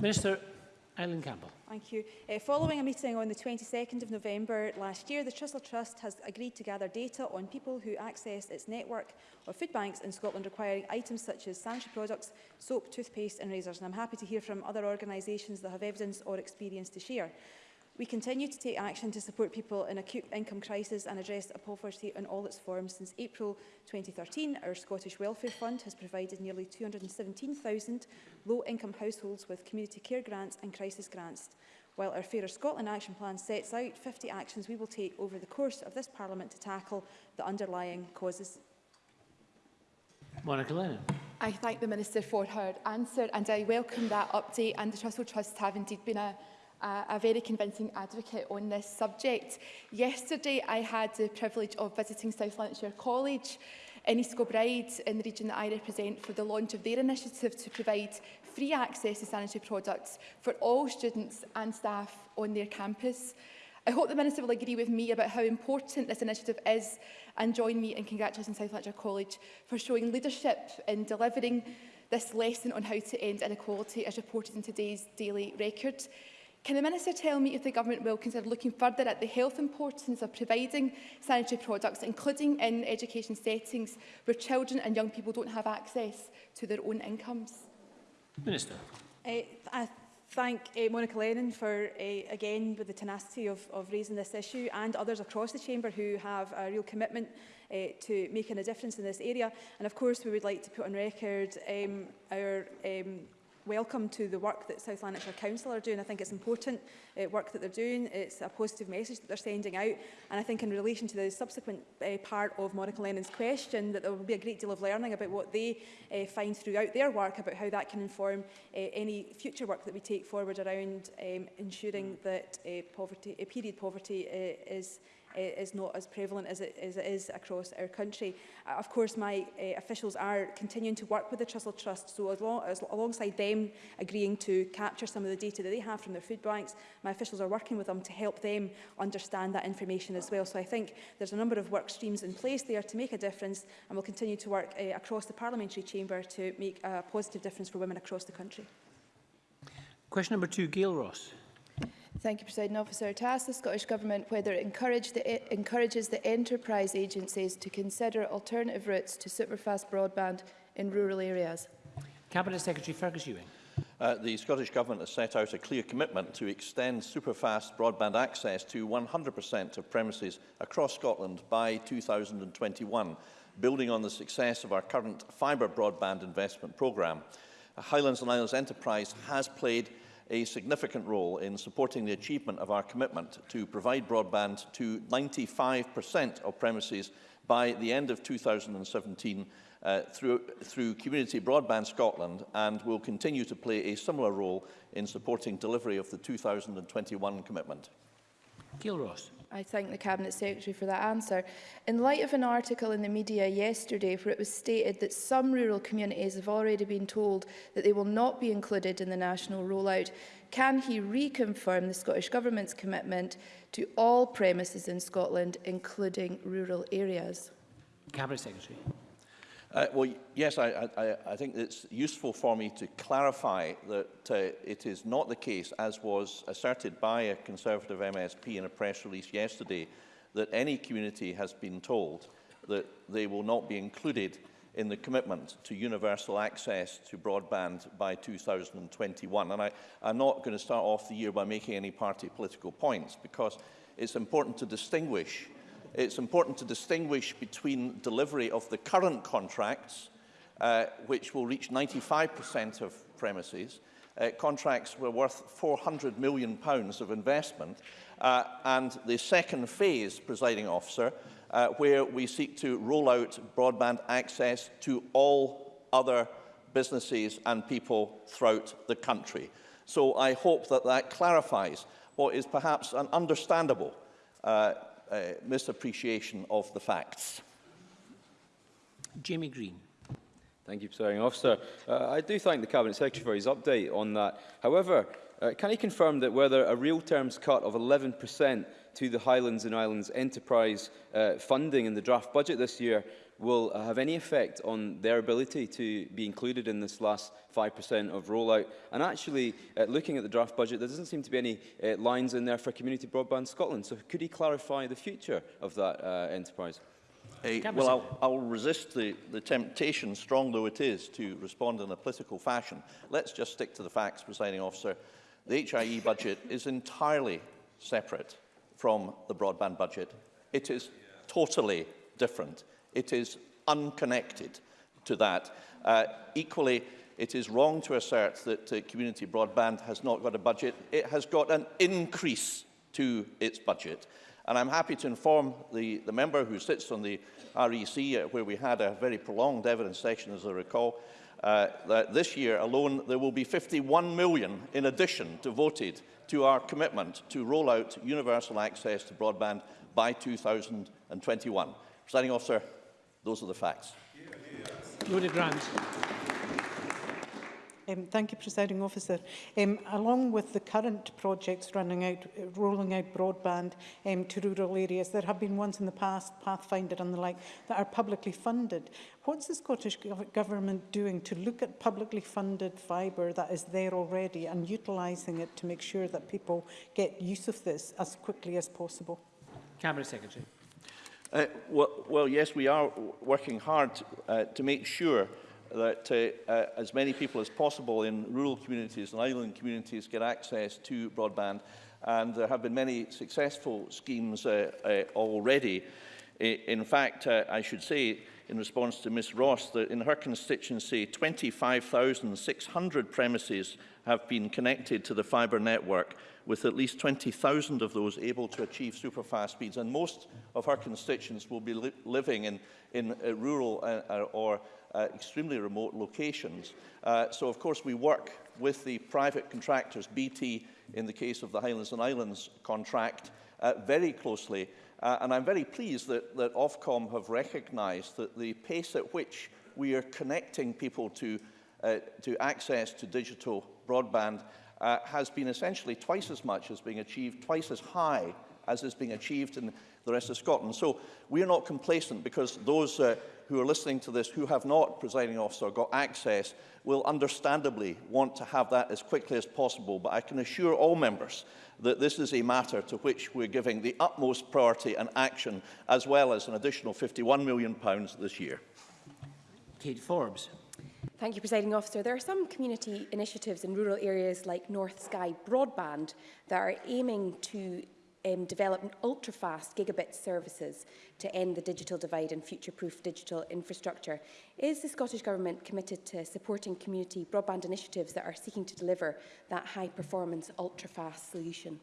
Minister, Eileen Campbell. Thank you. Uh, following a meeting on the 22nd of November last year, the Trussell Trust has agreed to gather data on people who access its network of food banks in Scotland requiring items such as sanitary products, soap, toothpaste and razors. And I'm happy to hear from other organisations that have evidence or experience to share. We continue to take action to support people in acute income crisis and address poverty in all its forms. Since April 2013, our Scottish Welfare Fund has provided nearly 217,000 low-income households with community care grants and crisis grants. While our Fairer Scotland Action Plan sets out 50 actions we will take over the course of this Parliament to tackle the underlying causes. Monica Lennon. I thank the Minister for her answer and I welcome that update and the Trussell Trust have indeed been a a, a very convincing advocate on this subject. Yesterday, I had the privilege of visiting South Lanarkshire College in East Kilbride, in the region that I represent, for the launch of their initiative to provide free access to sanitary products for all students and staff on their campus. I hope the Minister will agree with me about how important this initiative is and join me in congratulating South Lanarkshire College for showing leadership in delivering this lesson on how to end inequality as reported in today's Daily Record. Can the Minister tell me if the Government will consider looking further at the health importance of providing sanitary products, including in education settings where children and young people don't have access to their own incomes? Minister. Uh, I thank uh, Monica Lennon for, uh, again, with the tenacity of, of raising this issue and others across the Chamber who have a real commitment uh, to making a difference in this area. And of course, we would like to put on record um, our um, welcome to the work that South Lanarkshire Council are doing. I think it's important uh, work that they're doing. It's a positive message that they're sending out. And I think in relation to the subsequent uh, part of Monica Lennon's question, that there will be a great deal of learning about what they uh, find throughout their work, about how that can inform uh, any future work that we take forward around um, ensuring mm. that uh, poverty, uh, period poverty uh, is is not as prevalent as it, as it is across our country. Uh, of course, my uh, officials are continuing to work with the Trussell Trust, so as long, as, alongside them agreeing to capture some of the data that they have from their food banks, my officials are working with them to help them understand that information as well. So I think there's a number of work streams in place there to make a difference, and we'll continue to work uh, across the parliamentary chamber to make a positive difference for women across the country. Question number two, Gail Ross. Thank you, President Officer. To ask the Scottish Government whether it the, encourages the enterprise agencies to consider alternative routes to superfast broadband in rural areas. Cabinet Secretary Fergus Ewing. Uh, the Scottish Government has set out a clear commitment to extend superfast broadband access to 100% of premises across Scotland by 2021, building on the success of our current fibre broadband investment programme. Highlands and Islands Enterprise has played a significant role in supporting the achievement of our commitment to provide broadband to 95% of premises by the end of 2017 uh, through, through Community Broadband Scotland and will continue to play a similar role in supporting delivery of the 2021 commitment. Gil Ross. I thank the Cabinet Secretary for that answer. In light of an article in the media yesterday where it was stated that some rural communities have already been told that they will not be included in the national rollout, can he reconfirm the Scottish Government's commitment to all premises in Scotland, including rural areas? Cabinet Secretary. Uh, well, yes, I, I, I think it's useful for me to clarify that uh, it is not the case, as was asserted by a Conservative MSP in a press release yesterday, that any community has been told that they will not be included in the commitment to universal access to broadband by 2021. And I, I'm not going to start off the year by making any party political points, because it's important to distinguish uh, it's important to distinguish between delivery of the current contracts, uh, which will reach 95% of premises, uh, contracts were worth 400 million pounds of investment, uh, and the second phase, presiding officer, uh, where we seek to roll out broadband access to all other businesses and people throughout the country. So I hope that that clarifies what is perhaps an understandable uh, uh, misappreciation of the facts. Jimmy Green. Thank you, Presiding Officer. Uh, I do thank the Cabinet Secretary for his update on that. However, uh, can he confirm that whether a real terms cut of 11% to the Highlands and Islands Enterprise uh, funding in the draft budget this year will have any effect on their ability to be included in this last 5% of rollout. And actually, uh, looking at the draft budget, there doesn't seem to be any uh, lines in there for Community Broadband Scotland. So could he clarify the future of that uh, enterprise? well, I'll, I'll resist the, the temptation, strong though it is, to respond in a political fashion. Let's just stick to the facts, presiding officer. The HIE budget is entirely separate from the broadband budget. It is totally different. It is unconnected to that. Uh, equally, it is wrong to assert that uh, community broadband has not got a budget. It has got an increase to its budget. And I'm happy to inform the, the member who sits on the REC, uh, where we had a very prolonged evidence session, as I recall, uh, that this year alone there will be 51 million in addition devoted to our commitment to roll out universal access to broadband by 2021. officer, those are the facts. Rhoda Grant. Um, thank you, Presiding Officer. Um, along with the current projects running out, uh, rolling out broadband um, to rural areas, there have been ones in the past, Pathfinder and the like, that are publicly funded. What's the Scottish Government doing to look at publicly funded fibre that is there already and utilising it to make sure that people get use of this as quickly as possible? Cabinet Secretary. Uh, well, well, yes, we are working hard uh, to make sure that uh, uh, as many people as possible in rural communities and island communities get access to broadband. And there have been many successful schemes uh, uh, already. In fact, uh, I should say, in response to Ms Ross, that in her constituency, 25,600 premises have been connected to the fibre network, with at least 20,000 of those able to achieve superfast speeds. And most of our constituents will be li living in, in uh, rural uh, or uh, extremely remote locations. Uh, so, of course, we work with the private contractors, BT in the case of the Highlands and Islands contract, uh, very closely. Uh, and I'm very pleased that, that Ofcom have recognised that the pace at which we are connecting people to, uh, to access to digital broadband uh, has been essentially twice as much as being achieved, twice as high as is being achieved in the rest of Scotland. So we are not complacent because those uh, who are listening to this who have not, presiding officer, got access will understandably want to have that as quickly as possible. But I can assure all members that this is a matter to which we're giving the utmost priority and action, as well as an additional £51 million this year. Kate Forbes. Thank you, Presiding Officer. There are some community initiatives in rural areas like North Sky Broadband that are aiming to um, develop ultra-fast gigabit services to end the digital divide and future-proof digital infrastructure. Is the Scottish Government committed to supporting community broadband initiatives that are seeking to deliver that high-performance, ultra-fast solution?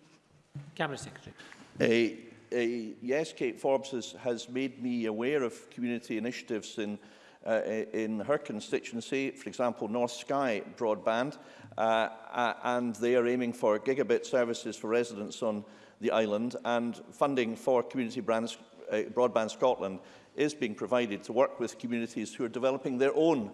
Cabinet Secretary. Uh, uh, yes, Kate Forbes has, has made me aware of community initiatives in uh, in her constituency, for example, North Sky Broadband, uh, and they are aiming for gigabit services for residents on the island, and funding for Community brands, uh, Broadband Scotland is being provided to work with communities who are developing their own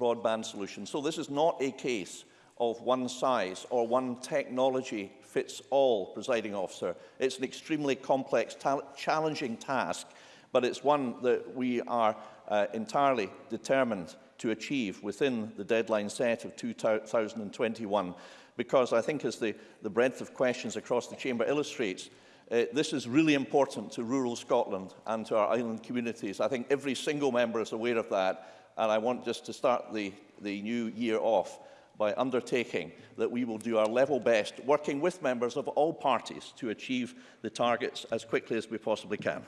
broadband solutions. So this is not a case of one size or one technology fits all, presiding officer. It's an extremely complex, challenging task, but it's one that we are uh, entirely determined to achieve within the deadline set of 2021 because I think as the, the breadth of questions across the chamber illustrates, uh, this is really important to rural Scotland and to our island communities. I think every single member is aware of that and I want just to start the, the new year off by undertaking that we will do our level best, working with members of all parties to achieve the targets as quickly as we possibly can.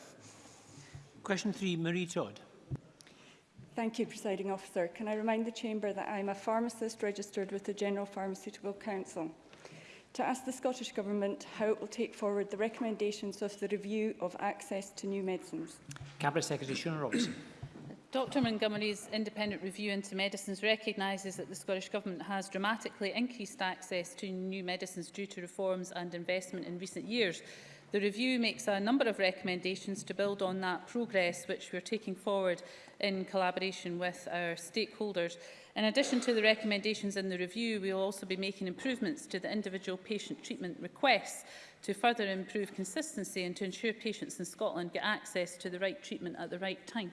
Question three, Marie Todd. Thank you, Presiding Officer. Can I remind the Chamber that I am a pharmacist registered with the General Pharmaceutical Council? To ask the Scottish Government how it will take forward the recommendations of the review of access to new medicines. Cabinet Secretary Shona Robertson. Dr Montgomery's independent review into medicines recognises that the Scottish Government has dramatically increased access to new medicines due to reforms and investment in recent years. The review makes a number of recommendations to build on that progress which we're taking forward in collaboration with our stakeholders. In addition to the recommendations in the review, we will also be making improvements to the individual patient treatment requests to further improve consistency and to ensure patients in Scotland get access to the right treatment at the right time.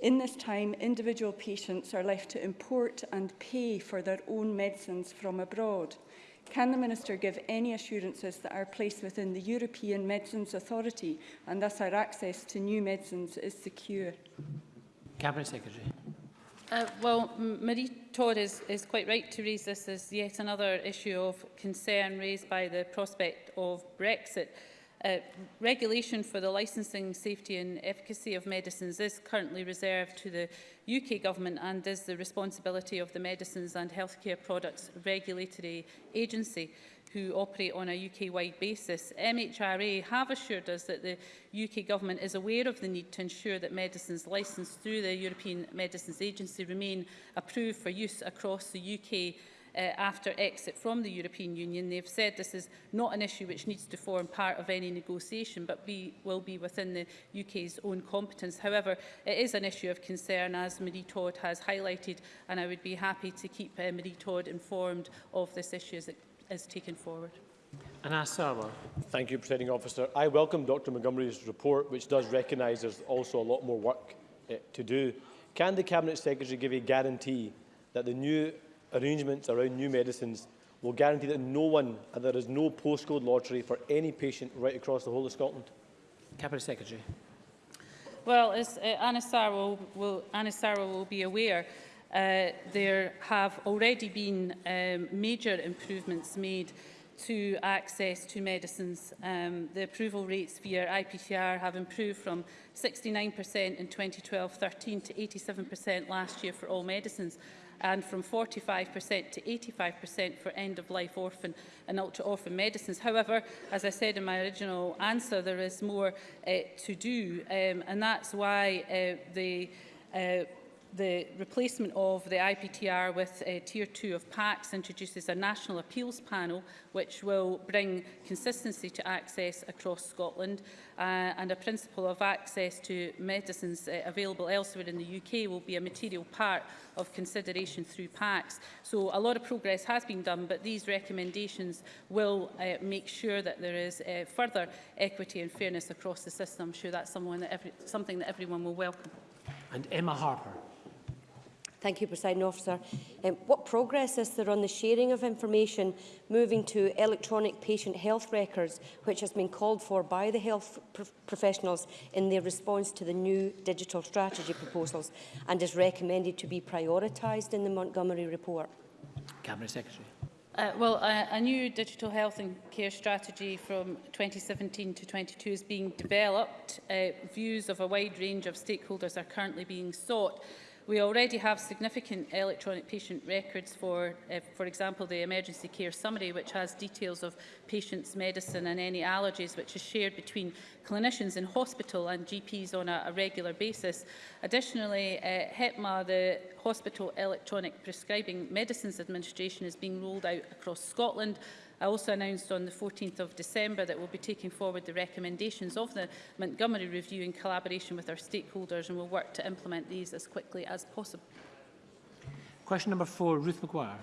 In this time, individual patients are left to import and pay for their own medicines from abroad. Can the Minister give any assurances that our place within the European Medicines Authority and thus our access to new medicines is secure? Cabinet Secretary. Uh, well, Marie Todd is, is quite right to raise this as yet another issue of concern raised by the prospect of Brexit. Uh, regulation for the licensing, safety and efficacy of medicines is currently reserved to the UK Government and is the responsibility of the Medicines and Healthcare Products Regulatory Agency who operate on a UK-wide basis. MHRA have assured us that the UK Government is aware of the need to ensure that medicines licensed through the European Medicines Agency remain approved for use across the UK uh, after exit from the European Union. They have said this is not an issue which needs to form part of any negotiation, but be, will be within the UK's own competence. However, it is an issue of concern, as Marie Todd has highlighted, and I would be happy to keep uh, Marie Todd informed of this issue as it is taken forward. Anasala. Thank you, Presiding Officer. I welcome Dr Montgomery's report, which does recognise there's also a lot more work uh, to do. Can the Cabinet Secretary give a guarantee that the new arrangements around new medicines will guarantee that no one and there is no postcode lottery for any patient right across the whole of Scotland? Cabinet Secretary. Well, as uh, Anna Sarwell will, Anna will be aware, uh, there have already been um, major improvements made to access to medicines. Um, the approval rates via IPCR have improved from 69% in 2012-13 to 87% last year for all medicines and from 45% to 85% for end-of-life orphan and ultra-orphan medicines. However, as I said in my original answer, there is more uh, to do, um, and that's why uh, the uh, The replacement of the IPTR with uh, Tier 2 of PACS introduces a national appeals panel which will bring consistency to access across Scotland uh, and a principle of access to medicines uh, available elsewhere in the UK will be a material part of consideration through PACS. So a lot of progress has been done but these recommendations will uh, make sure that there is uh, further equity and fairness across the system. I'm sure that's someone that every, something that everyone will welcome. And Emma Harper. Thank you, President Officer. Um, what progress is there on the sharing of information moving to electronic patient health records, which has been called for by the health pro professionals in their response to the new digital strategy proposals and is recommended to be prioritised in the Montgomery report? Cabinet Secretary. Uh, well, a, a new digital health and care strategy from 2017 to 22 is being developed. Uh, views of a wide range of stakeholders are currently being sought. We already have significant electronic patient records for, uh, for example, the emergency care summary, which has details of patients' medicine and any allergies, which is shared between clinicians in hospital and GPs on a, a regular basis. Additionally, uh, eh, HEPMA, the Hospital Electronic Prescribing Medicines Administration, is being rolled out across Scotland, I also announced on the 14th of December that we'll be taking forward the recommendations of the Montgomery Review in collaboration with our stakeholders and we'll work to implement these as quickly as possible. Question number four, Ruth McGuire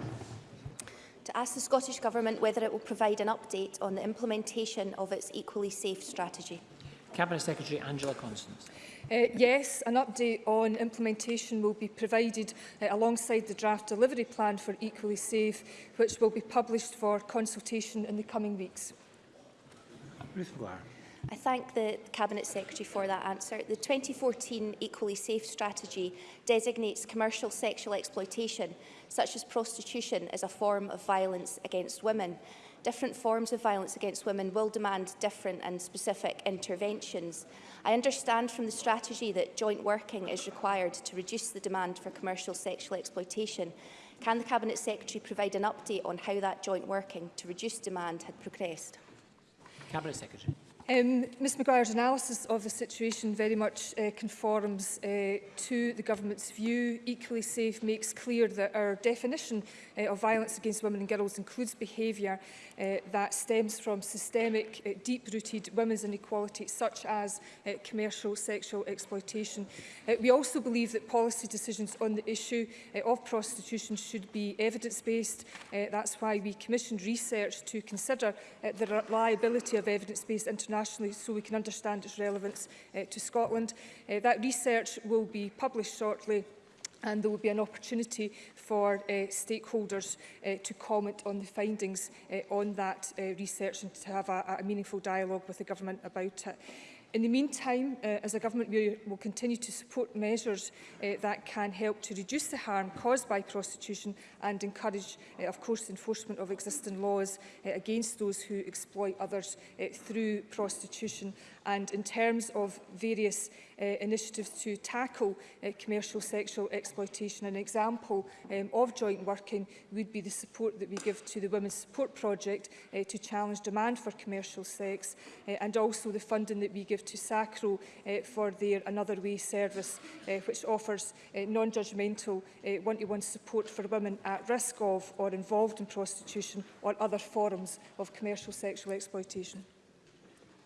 to ask the Scottish Government whether it will provide an update on the implementation of its Equally Safe strategy. Cabinet Secretary Angela Constance. Uh, yes, an update on implementation will be provided uh, alongside the draft delivery plan for Equally Safe, which will be published for consultation in the coming weeks. Ruth McGuire. I thank the Cabinet Secretary for that answer. The 2014 Equally Safe strategy designates commercial sexual exploitation, such as prostitution, as a form of violence against women different forms of violence against women will demand different and specific interventions. I understand from the strategy that joint working is required to reduce the demand for commercial sexual exploitation. Can the Cabinet Secretary provide an update on how that joint working to reduce demand had progressed? Cabinet Secretary. Um, Ms McGuire's analysis of the situation very much uh, conforms uh, to the government's view. Equally Safe makes clear that our definition uh, of violence against women and girls includes behaviour uh, that stems from systemic, uh, deep-rooted women's inequality, such as uh, commercial sexual exploitation. Uh, we also believe that policy decisions on the issue uh, of prostitution should be evidence-based. Uh, that's why we commissioned research to consider uh, the reliability of evidence-based international internationally so we can understand its relevance uh, to Scotland. Uh, that research will be published shortly and there will be an opportunity for uh, stakeholders uh, to comment on the findings uh, on that uh, research and to have a, a meaningful dialogue with the government about it. In the meantime, uh, as a government, we will continue to support measures uh, that can help to reduce the harm caused by prostitution and encourage, uh, of course, enforcement of existing laws uh, against those who exploit others uh, through prostitution. And in terms of various uh, initiatives to tackle uh, commercial sexual exploitation. An example um, of joint working would be the support that we give to the Women's Support Project uh, to challenge demand for commercial sex uh, and also the funding that we give to SACRO uh, for their Another Way service, uh, which offers uh, non-judgmental to uh, -one support for women at risk of or involved in prostitution or other forms of commercial sexual exploitation.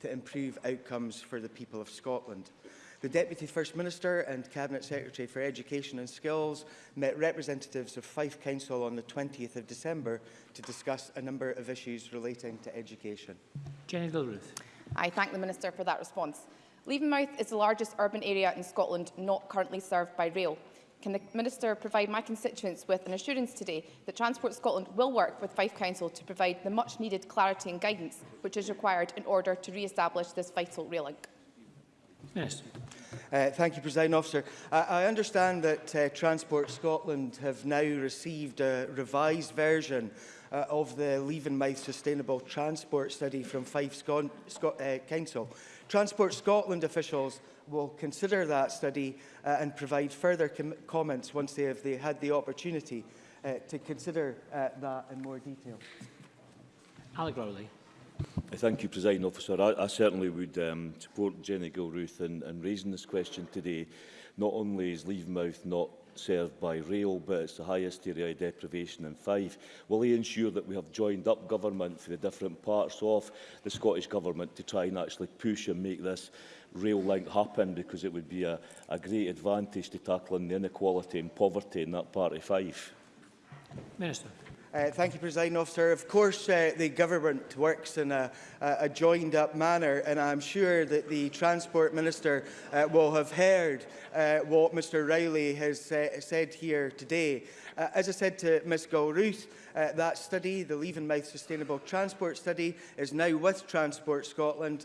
to improve outcomes for the people of Scotland. The Deputy First Minister and Cabinet Secretary for Education and Skills met representatives of Fife Council on the 20th of December to discuss a number of issues relating to education. Jenny Gilruth. I thank the Minister for that response. Leavenmouth is the largest urban area in Scotland not currently served by rail. Can the Minister provide my constituents with an assurance today that Transport Scotland will work with Fife Council to provide the much needed clarity and guidance which is required in order to re-establish this vital rail link? Minister. Uh, thank you, President Officer. I, I understand that uh, Transport Scotland have now received a revised version uh, of the Mouth Sustainable Transport Study from Fife Sco Sco uh, Council. Transport Scotland officials will consider that study uh, and provide further com comments once they have they had the opportunity uh, to consider uh, that in more detail. Alec Rowley. Thank you, President Officer. I, I certainly would um, support Jenny Gilruth in, in raising this question today. Not only is Leavemouth not served by rail, but it's the highest area of deprivation in five. Will he ensure that we have joined up government for the different parts of the Scottish Government to try and actually push and make this rail link happen because it would be a, a great advantage to tackling the inequality and poverty in that part of five? Minister. Uh, thank you, President Officer. Of course, uh, the government works in a, a joined-up manner, and I'm sure that the Transport Minister uh, will have heard uh, what Mr Riley has uh, said here today. Uh, as I said to Ms Gilruth, uh, that study, the Leave and Mouth Sustainable Transport Study, is now with Transport Scotland.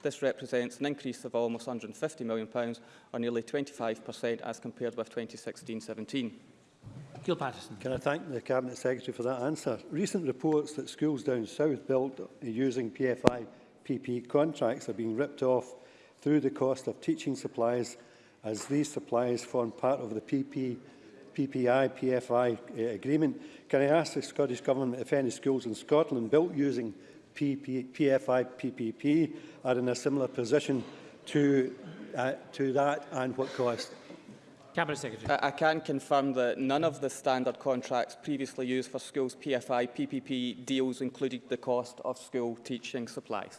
This represents an increase of almost £150 million, or nearly 25% as compared with 2016-17. Gil Patterson. Can I thank the Cabinet Secretary for that answer? Recent reports that schools down south built using PFI PP contracts are being ripped off through the cost of teaching supplies as these supplies form part of the PP, PPI PFI uh, eh, agreement. Can I ask the Scottish Government if any schools in Scotland built using PP, PFI PPP are in a similar position to, uh, to that and what cost? Cabinet Secretary. I, uh, I can confirm that none of the standard contracts previously used for schools PFI PPP deals included the cost of school teaching supplies.